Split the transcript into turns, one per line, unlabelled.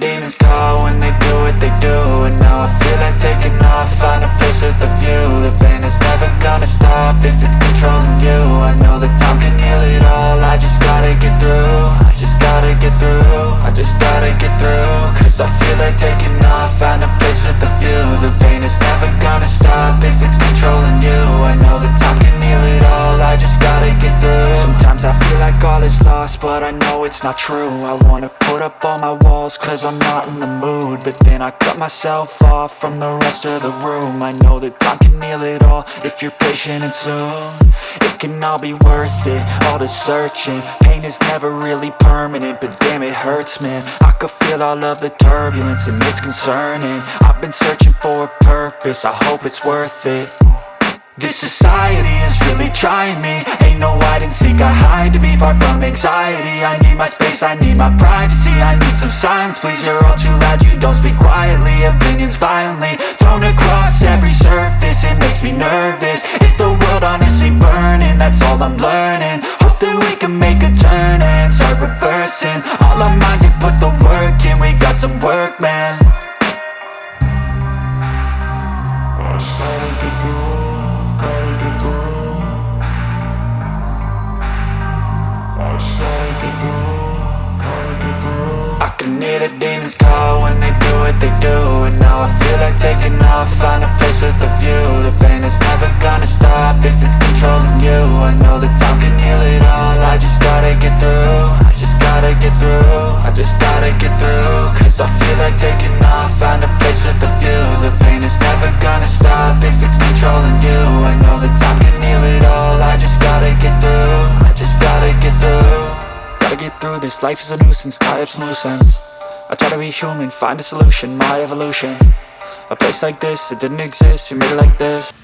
demons call when they do what they do. And now I feel like taking off, find a place with a view. The pain is never gonna stop if it's controlling you. I know that time can heal it all, I just gotta get through. I just gotta get through, I just gotta get through. Cause I feel like taking off, find a place with a view I know it's not true. I wanna put up all my walls, cause I'm not in the mood. But then I cut myself off from the rest of the room. I know that time can heal it all, if you're patient and soon. It can all be worth it, all the searching. Pain is never really permanent, but damn it hurts man. I could feel all of the turbulence and it's concerning. I've been searching for a purpose, I hope it's worth it. This society is really trying me seek, I hide to be far from anxiety. I need my space, I need my privacy I need some silence, please, you're all too loud You don't speak quietly, opinions violently Thrown across every surface, it makes me nervous. Is the world honestly burning, that's all I'm learning. Hope that we can make a turn and start reversing. All our minds, we put the work in, we got some work, man hear the demons call when they do what they do. And now I feel like taking off, find a place with a view. The pain is never gonna stop if it's controlling you. I know that time can heal it all, I just gotta get through. I just gotta get through, I just gotta get through. Cause I feel like taking off, find a place with a view. The pain is never gonna stop if it's controlling you. I know that time can heal it all, I just gotta get through I just gotta get through. Gotta get through this, life is a nuisance, tie up some loose ends I try to be human, find a solution, my evolution. A place like this, it didn't exist, we made it like this